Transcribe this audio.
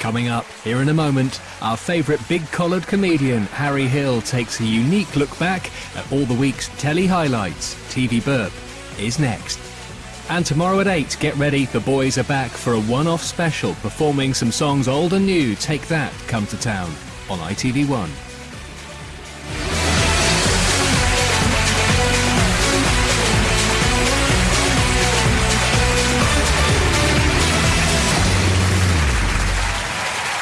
Coming up, here in a moment, our favourite big-collared comedian, Harry Hill, takes a unique look back at all the week's telly highlights. TV Burp is next. And tomorrow at 8, get ready, the boys are back for a one-off special performing some songs old and new. Take that, come to town on ITV1.